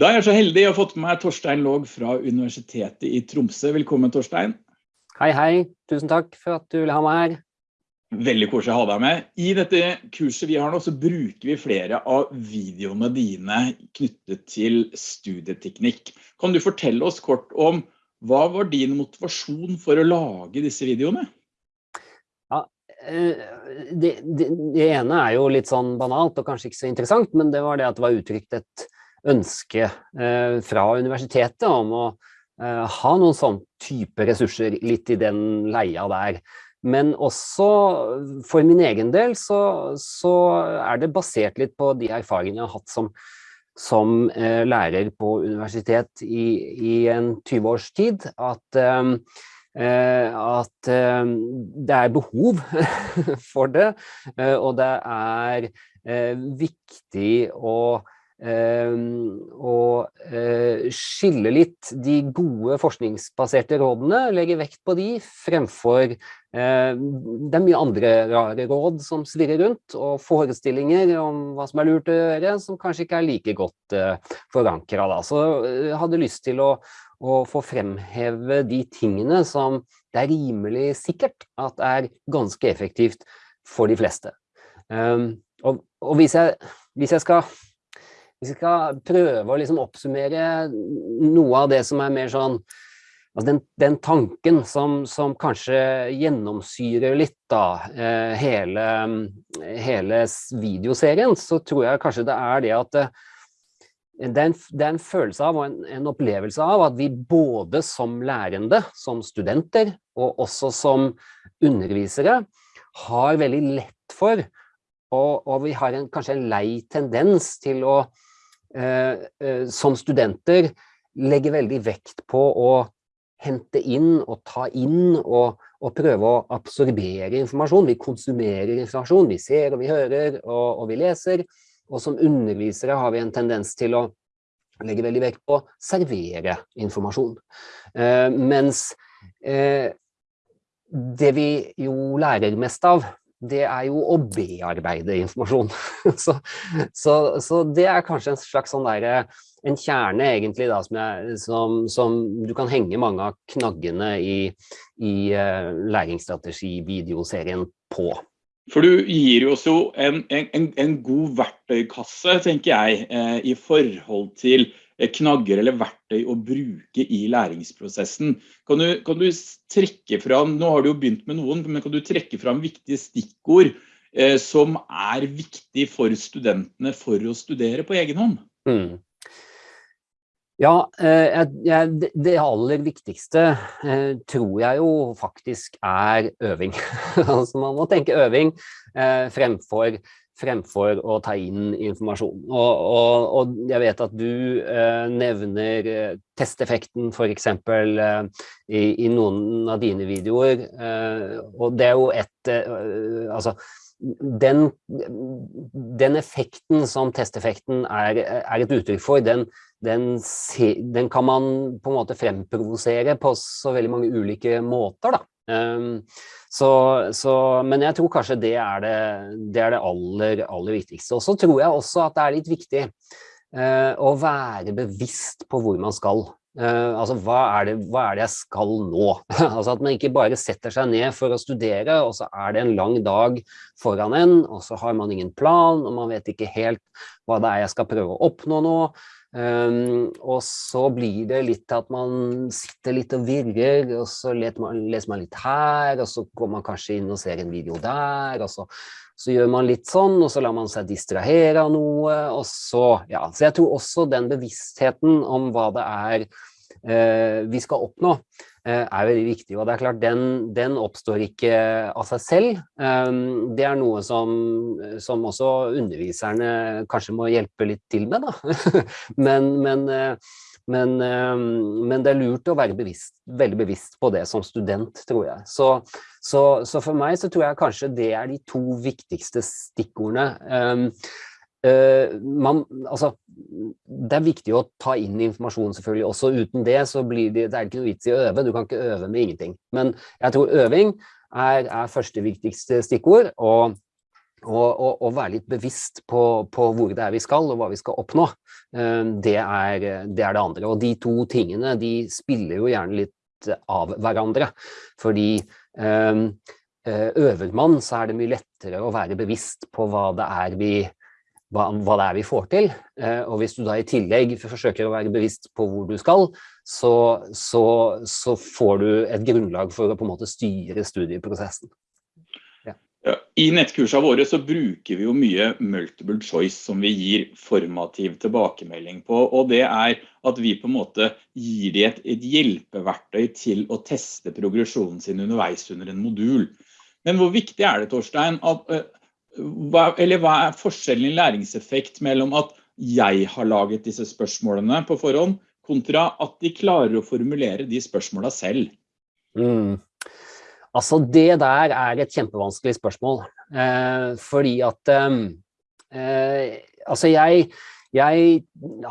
Da er jeg så heldig å ha fått med meg Torstein Låg fra Universitetet i Tromsø. Velkommen, Torstein. Hei, hei. Tusen takk for at du ville ha meg her. Veldig koselig å ha deg med. I dette kurset vi har nå, så bruker vi flere av videoene dine knyttet til studieteknikk. Kan du fortelle oss kort om hva var din motivasjon for å lage disse videoene? Ja, eh, det, det, det ene er jo litt sånn banalt og kanskje ikke så interessant, men det var det at det var uttrykt et ønske eh, fra universitetet om å eh, ha noen sånn type ressurser litt i den leia der. Men også for min egen del så, så er det basert litt på de erfaringene jeg har hatt som, som eh, lærer på universitet i, i en 20 års tid, at eh, at det er behov for det, og det er viktig å og ehm, eh, skille litt de gode forskningsbaserte rådene, legge vekt på de fremfor eh, det er mye andre rare råd som svirrer rundt, og forestillinger om hva som er lurt å gjøre, som kanskje ikke er like godt eh, forankret. Så jeg hadde lyst til å, å få fremheve de tingene som det er rimelig sikkert at er ganske effektivt for de fleste. Um, og, og hvis, jeg, hvis jeg skal hvis vi skal prøve å liksom oppsummere noe av det som er mer sånn altså den, den, tanken som, som, kanskje gjennomsyrer litt da, eh, hele, hele, videoserien, så tror jeg kanskje det er det at eh, det, er en, det, er en, følelse av og en, en, opplevelse av at vi både som lærende, som studenter, og også som undervisere, har veldig lett for, og, og vi har en, kanskje en lei tendens til å som studenter legger veldig vekt på å hente inn og ta inn og, og, prøve å absorbere informasjon. Vi konsumerer informasjon, vi ser og vi hører og, og, vi leser. Og som undervisere har vi en tendens til å legge veldig vekt på å servere informasjon. Eh, mens eh, det vi jo lærer mest av, det er jo å bearbeide informasjon. så, så, så, det er kanskje en slags sånn der, en kjerne egentlig da, som, jeg, som, som, du kan henge mange av knaggene i, i uh, læringsstrategi-videoserien på. For du gir oss jo en, en, en god verktøykasse, tenker jeg, eh, i forhold til knagger eller verktøy å bruke i læringsprosessen. Kan du, kan du trekke fram, nå har du jo begynt med noen, men kan du trekke fram viktige stikkord eh, som er viktig for studentene for å studere på egen hånd? Mm. Ja, eh, det aller viktigste eh, tror jeg jo faktisk er øving. altså man må tenke øving fremfor fremfor å ta inn informasjon. Og, og, og jeg vet at du eh, nevner eh, testeffekten eksempel eh, i, i, noen av dine videoer, eh, og det er jo et, eh, altså, den, den, effekten som testeffekten er, er et uttrykk for, den, den, den, kan man på en måte fremprovosere på så veldig mange ulike måter da. Um, så, så, men jeg tror kanskje det er det, det, er det aller, aller, viktigste. Og så tror jeg også at det er litt viktig uh, å være bevisst på hvor man skal. Uh, altså, hva er, det, hva er, det, jeg skal nå? altså At man ikke bare setter seg ned for å studere, og så er det en lang dag foran en, og så har man ingen plan, og man vet ikke helt hva det er jeg skal prøve å oppnå nå. Um, og så blir det litt at man sitter litt og virrer, og så man, leser man, litt her, og så går man kanskje inn og ser en video der, og så, så, gjør man litt sånn, og så lar man seg distrahere av noe, og så, ja. Så jeg tror også den bevisstheten om hva det er uh, vi skal oppnå, Eh, er veldig viktig. Og det er klart, den, den oppstår ikke av seg selv. Um, det er noe som, som, også underviserne kanskje må hjelpe litt til med, da. men, men, eh, men, um, men, det er lurt å være bevisst, veldig bevisst på det som student, tror jeg. Så, så, så for meg så tror jeg kanskje det er de to viktigste stikkordene. Uh, man, altså, det er viktig å ta inn informasjon selvfølgelig, også uten det så blir det, det er ikke noe vits i å øve, du kan ikke øve med ingenting. Men jeg tror øving er, er første viktigste stikkord, og og, og, og, være litt bevisst på, på, hvor det er vi skal, og hva vi skal oppnå. Det er, det er det andre. Og de to tingene de spiller jo gjerne litt av hverandre. Fordi øver man, så er det mye lettere å være bevisst på hva det er vi hva, hva, det er vi får til. Eh, og hvis du da i tillegg forsøker å være bevisst på hvor du skal, så, så, så får du et grunnlag for å på en måte styre studieprosessen. Ja. Ja, I nettkursene våre så bruker vi jo mye multiple choice som vi gir formativ tilbakemelding på. Og det er at vi på en måte gir dem et, et hjelpeverktøy til å teste progresjonen sin underveis under en modul. Men hvor viktig er det, Torstein, at eh, hva, eller hva er forskjellen i læringseffekt mellom at jeg har laget disse spørsmålene på forhånd, kontra at de klarer å formulere de spørsmålene selv? Mm. Altså, det der er et kjempevanskelig spørsmål. Eh, fordi at eh, eh Altså, jeg jeg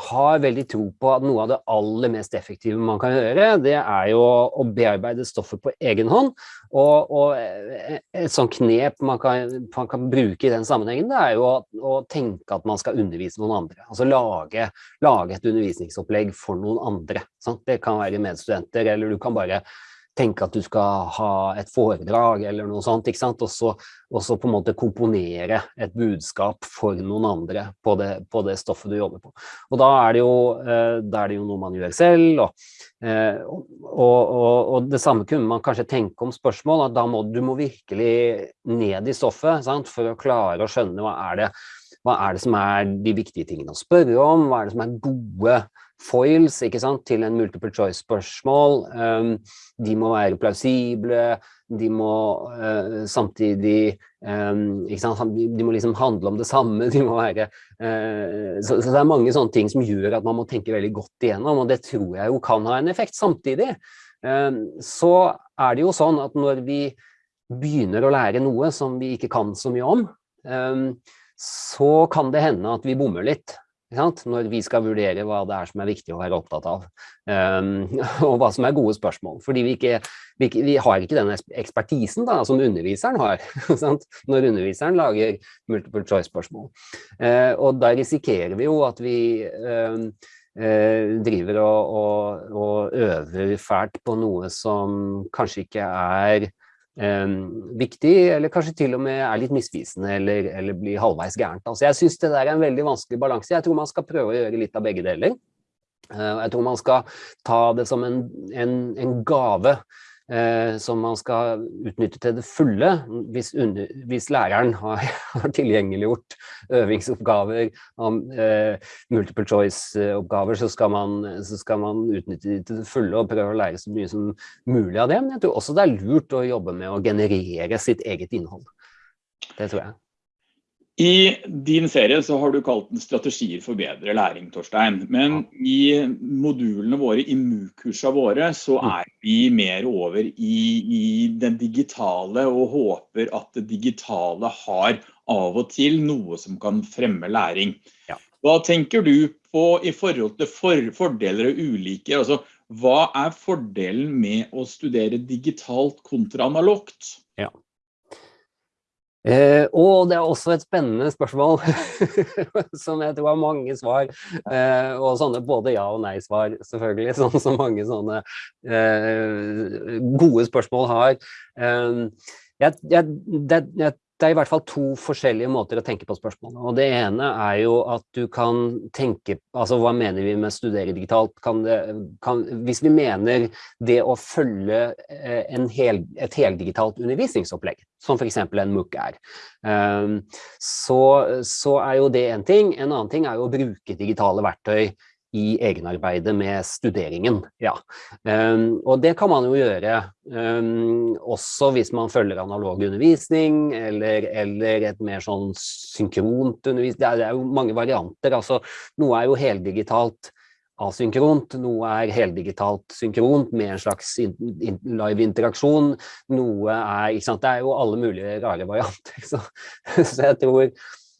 har veldig tro på at noe av det aller mest effektive man kan gjøre, det er jo å bearbeide stoffet på egen hånd. Og, og et sånt knep man kan, man kan, bruke i den sammenhengen, det er jo å, å, tenke at man skal undervise noen andre. Altså lage, lage et undervisningsopplegg for noen andre. Sant? Det kan være medstudenter, eller du kan bare tenke at du skal ha et foredrag eller noe sånt, ikke sant? Og så, og så på en måte komponere et budskap for noen andre på det, på det stoffet du jobber på. Og da er det jo, eh, er det jo noe man gjør selv, eh, og, og, og, det samme kunne man kanskje tenke om spørsmål, at da må du må virkelig ned i stoffet sant? for å klare å skjønne hva er det hva er det som er de viktige tingene å spørre om, hva er det som er gode foils sant, til en multiple choice-spørsmål. Um, de må være plausible, de må uh, samtidig um, sant, De må liksom handle om det samme. De være, uh, så, så, det er mange sånne ting som gjør at man må tenke veldig godt igjennom, og det tror jeg jo kan ha en effekt. Samtidig um, så er det jo sånn at når vi begynner å lære noe som vi ikke kan så mye om, så kan det hende at vi bommer litt når vi skal vurdere hva det er som er viktig å være opptatt av, um, og hva som er gode spørsmål. Fordi vi, ikke, vi, vi har ikke den ekspertisen da, som underviseren har, når underviseren lager multiple choice-spørsmål. Uh, og da risikerer vi jo at vi uh, uh, driver og, og, og øver fælt på noe som kanskje ikke er viktig, eller kanskje til og med er litt misvisende eller, eller blir halvveis gærent. Altså, jeg synes det der er en veldig vanskelig balanse. Jeg tror man skal prøve å gjøre litt av begge deler. Uh, jeg tror man skal ta det som en, en, en gave eh, som man skal utnytte til det fulle hvis, under, hvis læreren har, har, tilgjengeliggjort øvingsoppgaver, om, eh, multiple choice-oppgaver, så, så skal man utnytte det til det fulle og prøve å lære så mye som mulig av det. Men jeg tror også det er lurt å jobbe med å generere sitt eget innhold. Det tror jeg. I din serie så har du kalt den strategier for bedre læring, Torstein. Men i modulene våre, i MU-kursene våre, så mm. er vi mer over i, i, den digitale og håper at det digitale har av og til noe som kan fremme læring. Hva tenker du på i forhold til for, fordeler og ulike? Altså, hva er fordelen med å studere digitalt kontra analogt? Ja. Eh, og det er også et spennende spørsmål, som jeg tror har mange svar, eh, og sånne både ja og nei-svar, selvfølgelig, sånn som mange sånne eh, gode spørsmål har. Eh, jeg, jeg, det, jeg det er i hvert fall to forskjellige måter å tenke på spørsmålet. Og det ene er jo at du kan tenke Altså, hva mener vi med studere digitalt? Kan det, kan, hvis vi mener det å følge eh, hel, et heldigitalt undervisningsopplegg, som f.eks. en MOOC er, um, så, så er jo det en ting. En annen ting er jo å bruke digitale verktøy i egenarbeidet med studeringen, ja. Um, og det kan man jo gjøre um, også hvis man følger analog undervisning, eller, eller et mer sånn synkront undervisning. Det er, det er, jo mange varianter, altså noe er jo heldigitalt asynkront, noe er heldigitalt synkront med en slags in, in, live interaksjon, noe er, ikke sant, det er jo alle mulige rare varianter, så, så jeg tror,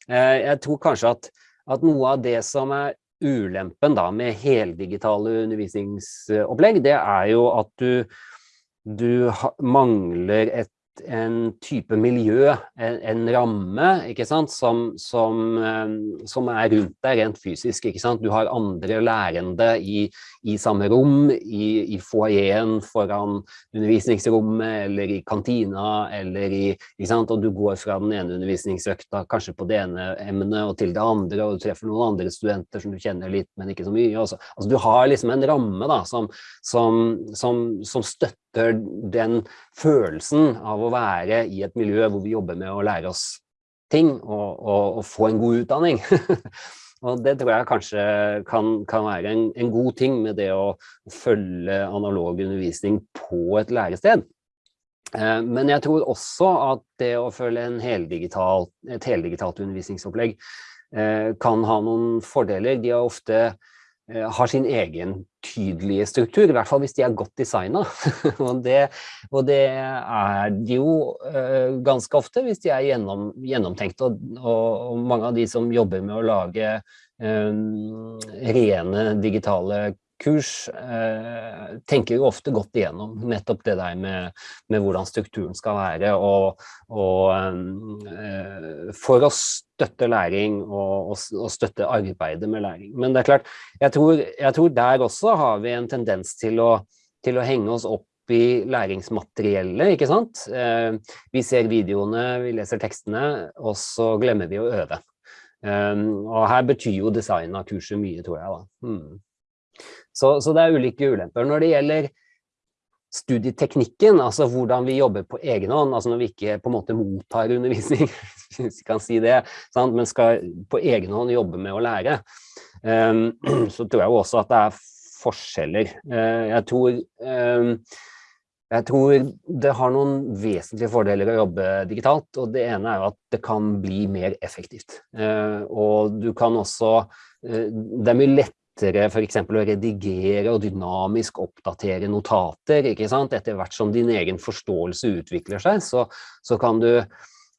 uh, jeg tror kanskje at, at noe av det som er ulempen da med heldigitale undervisningsopplegg, det er jo at du, du mangler et en type miljø, en, en ramme, ikke sant, som, som, eh, som, er rundt deg rent fysisk, ikke sant. Du har andre lærende i, i samme rom, i, i foajeen foran undervisningsrommet, eller i kantina, eller i, ikke sant, og du går fra den ene undervisningsøkta kanskje på det ene emnet og til det andre, og du treffer noen andre studenter som du kjenner litt, men ikke så mye. Også. Altså, du har liksom en ramme da, som, som støtter den følelsen av å være i et miljø hvor vi jobber med å lære oss ting og, og, og få en god utdanning. og det tror jeg kanskje kan, kan være en, en, god ting med det å følge analog undervisning på et lærested. Eh, men jeg tror også at det å følge heldigital, et heldigitalt undervisningsopplegg eh, kan ha noen fordeler. De har ofte har sin egen tydelige struktur, i hvert fall hvis de er godt designet. og, det, og det er de jo uh, ganske ofte hvis de er gjennom, gjennomtenkt. Og, og, mange av de som jobber med å lage um, rene digitale kurs eh, tenker jo ofte godt igjennom nettopp det der med, med hvordan strukturen skal være, og, og eh, for å støtte læring og, og, og, støtte arbeidet med læring. Men det er klart, jeg tror, jeg tror der også har vi en tendens til å, til å henge oss opp i læringsmateriellet, ikke sant? Eh, vi ser videoene, vi leser tekstene, og så glemmer vi å øve. Um, og her betyr jo design av kurset mye, tror jeg da. Hmm. Så, så, det er ulike ulemper. Når det gjelder studieteknikken, altså hvordan vi jobber på egen hånd, altså når vi ikke på en måte mottar undervisning, hvis vi kan si det, sant? men skal på egen hånd jobbe med å lære, um, så tror jeg også at det er forskjeller. Uh, jeg tror um, jeg tror det har noen vesentlige fordeler å jobbe digitalt, og det ene er at det kan bli mer effektivt. Uh, og du kan også, uh, det er mye lett lettere eksempel å redigere og dynamisk oppdatere notater, ikke sant? Etter hvert som din egen forståelse utvikler seg, så, så, kan, du,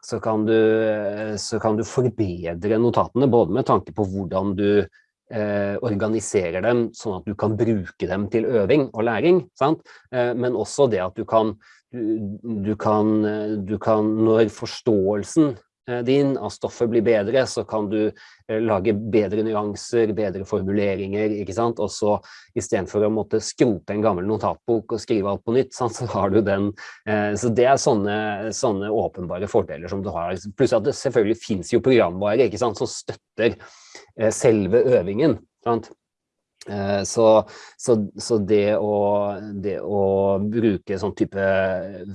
så, kan, du, så kan du forbedre notatene, både med tanke på hvordan du eh, organiserer dem, sånn at du kan bruke dem til øving og læring? Eh, men også det at du kan, du, du kan, du kan når forståelsen Eh, din av stoffet blir bedre, så kan du eh, lage bedre nyanser, bedre formuleringer, ikke sant? Og så istedenfor å måtte skrote en gammel notatbok og skrive alt på nytt, sant? så har du den. Eh, så det er sånne, sånne åpenbare fordeler som du har. Pluss at det selvfølgelig finnes jo programvare, ikke sant, som støtter selve øvingen, sant? Så, så, så det, å, det, å, bruke sånn type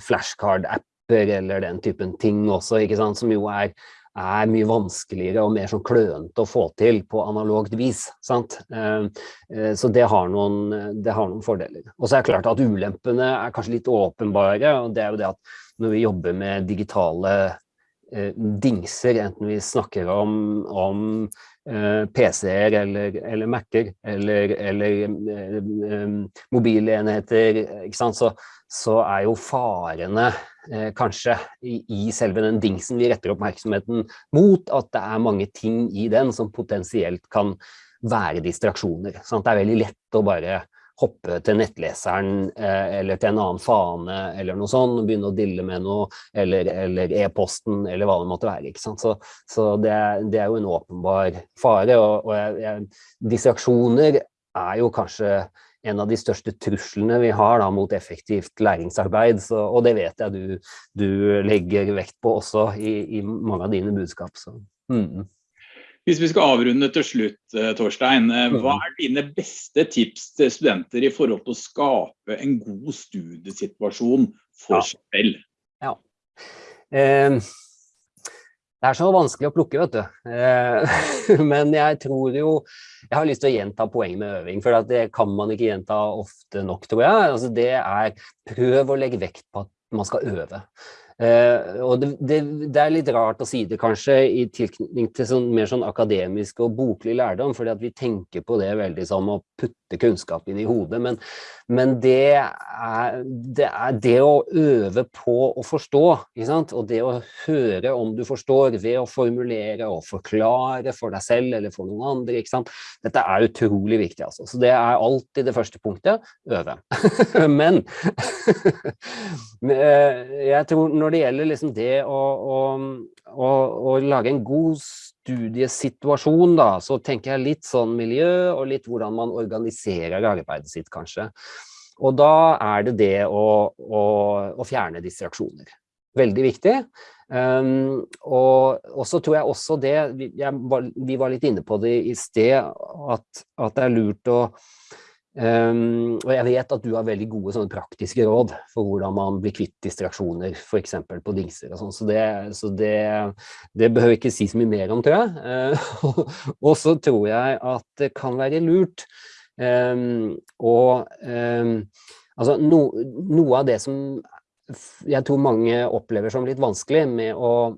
flashcard-app eller den typen ting også, ikke sant, som jo er, er mye vanskeligere og mer sånn klønete å få til på analogt vis. Sant? Eh, eh, så det har, noen, det har noen fordeler. Og så er det klart at ulempene er kanskje litt åpenbare, og det er jo det at når vi jobber med digitale eh, dingser, enten vi snakker om, om PC-er eller, eller Mac-er eller, eller mobilenheter, ikke sant, så, så er jo farene eh, kanskje i, i, selve den dingsen vi retter oppmerksomheten mot, at det er mange ting i den som potensielt kan være distraksjoner. Sant? Det er veldig lett å bare hoppe til nettleseren eh, eller til en annen fane eller noe sånt, og begynne å dille med noe, eller e-posten, eller, eller hva det måtte være. ikke sant? Så, så det, det, er jo en åpenbar fare, og, og jeg, jeg, distraksjoner er jo kanskje en av de største truslene vi har da, mot effektivt læringsarbeid, så, og det vet jeg du, du, legger vekt på også i, i mange av dine budskap. Så. Mm. Hvis vi skal avrunde til slutt, eh, Torstein, eh, hva er dine beste tips til studenter i forhold til å skape en god studiesituasjon for ja. seg selv? Ja. Eh, det er så vanskelig å plukke, vet du. Eh, men jeg tror jo Jeg har lyst til å gjenta poenget med øving, for det kan man ikke gjenta ofte nok, tror jeg. Altså det er prøv å legge vekt på at man skal øve. Uh, og det, det, det, er litt rart å si det kanskje i tilknytning til sånn, mer sånn akademisk og boklig lærdom, fordi at vi tenker på det veldig som å putte kunnskap inn i hodet, men, men det, er, det, er, det å øve på å forstå, og det å høre om du forstår ved å formulere og forklare for deg selv eller for noen andre, dette er utrolig viktig altså. Så det er alltid det første punktet, øve. men eh, jeg tror når det gjelder liksom det å, å, å, å, lage en god studiesituasjon, da, så tenker jeg litt sånn miljø og litt hvordan man organiserer arbeidet sitt, kanskje. Og da er det det å, fjerne distraksjoner. Veldig viktig. Um, og, og, så tror jeg også det, vi, var, vi var litt inne på det i sted, at, at det er lurt å Um, og jeg vet at du har veldig gode sånne praktiske råd for hvordan man blir kvitt distraksjoner, eksempel på dingser og sånn, så, det, så det, det, behøver ikke si så mye mer om, tror jeg. Uh, og så tror jeg at det kan være lurt um, um, altså no, noe av det som jeg tror mange opplever som litt vanskelig med å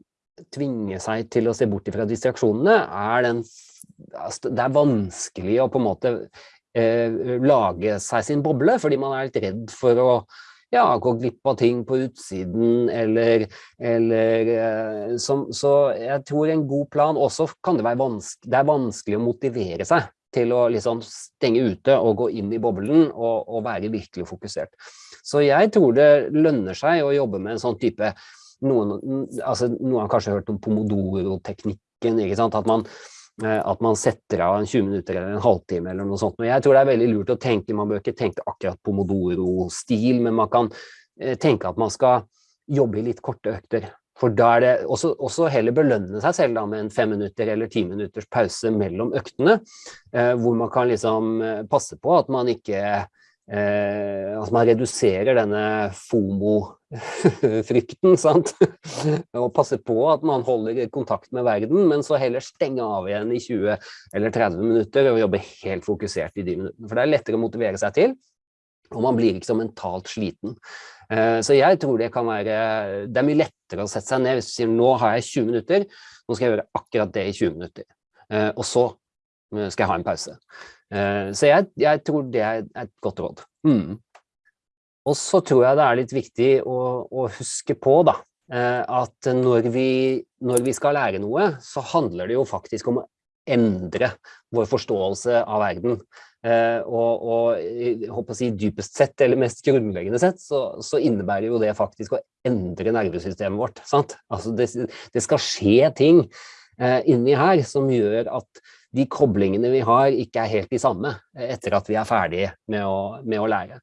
tvinge seg til å se bort fra distraksjonene, er den altså, det er vanskelig å på en måte lage seg sin boble, fordi man er litt redd for å ja, gå glipp av ting på utsiden, eller, eller eh, som, Så jeg tror en god plan også kan det være vanskelig, det er vanskelig å motivere seg til å liksom stenge ute og gå inn i boblen og, og være virkelig fokusert. Så jeg tror det lønner seg å jobbe med en sånn type noen, altså, noen har kanskje hørt om pomodoro-teknikken, ikke sant? At man, Eh, at man setter av en 20 minutter eller en halvtime eller noe sånt. Og jeg tror det er veldig lurt å tenke, man bør ikke tenke akkurat pomodoro-stil, men man kan eh, tenke at man skal jobbe i litt korte økter. For da er det også, også heller belønne seg selv da, med en fem minutter eller ti minutters pause mellom øktene, eh, hvor man kan liksom eh, passe på at man ikke eh, At man reduserer denne FOMO-frykten, sant? og passe på at man holder kontakt med verden, men så heller stenge av igjen i 20 eller 30 minutter og jobbe helt fokusert i de minuttene. For det er lettere å motivere seg til, og man blir ikke så mentalt sliten. Eh, så jeg tror det kan være, det er mye lettere å sette seg ned hvis du sier nå har jeg 20 minutter, nå skal jeg gjøre akkurat det i 20 minutter. Eh, og så eh, skal jeg ha en pause. Så jeg, jeg, tror det er et godt råd. Mm. Og så tror jeg det er litt viktig å, å huske på da, eh, at når vi, når vi, skal lære noe, så handler det jo faktisk om å endre vår forståelse av verden. Eh, og, og jeg håper å si dypest sett, eller mest grunnleggende sett, så, så innebærer jo det faktisk å endre nervesystemet vårt. Sant? Altså det, det skal skje ting inni her som gjør at de koblingene vi har ikke er helt de samme eh, etter at vi er ferdige med å, med å lære.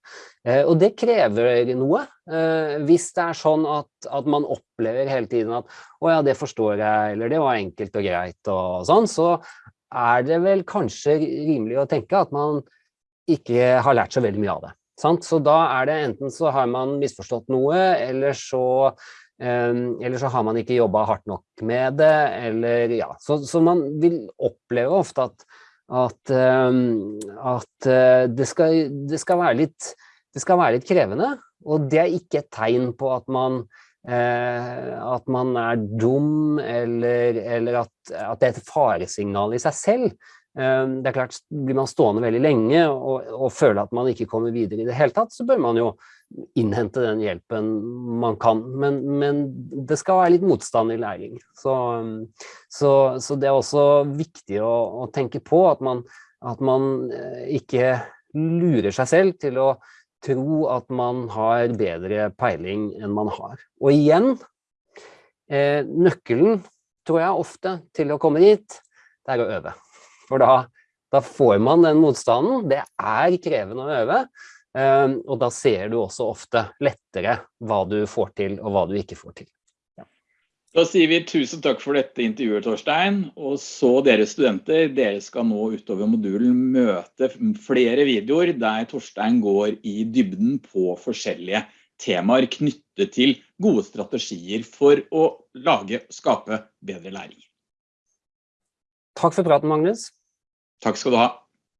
Eh, og det krever noe. Eh, hvis det er sånn at, at, man opplever hele tiden at å ja, det forstår jeg, eller det var enkelt og greit og sånn, så er det vel kanskje rimelig å tenke at man ikke har lært så veldig mye av det. Sant? Så da er det enten så har man misforstått noe, eller så eller så har man ikke jobba hardt nok med det, eller ja. Så, så man vil oppleve ofte at, at, um, at uh, det, skal, det, skal litt, det, skal, være litt, krevende. Og det er ikke et tegn på at man, uh, at man er dum, eller, eller at, at, det er et faresignal i seg selv. Um, det er klart, Blir man stående veldig lenge og, og føler at man ikke kommer videre i det hele tatt, så bør man jo innhente den hjelpen man kan. Men, men, det skal være litt motstand i læring. Så, så, så det er også viktig å, å tenke på at man, at man, eh, ikke lurer seg selv til å tro at man har bedre peiling enn man har. Og igjen, eh, nøkkelen tror jeg ofte til å komme dit, det er å øve. For da, da får man den motstanden. Det er krevende å øve. Ehm, og da ser du også ofte lettere hva du får til og hva du ikke får til. Da sier vi tusen takk for dette intervjuet, Torstein. Og så dere studenter, dere skal nå utover modulen møte flere videoer der Torstein går i dybden på forskjellige temaer knyttet til gode strategier for å lage og skape bedre læring. Takk for praten, Magnus. Takk skal du ha.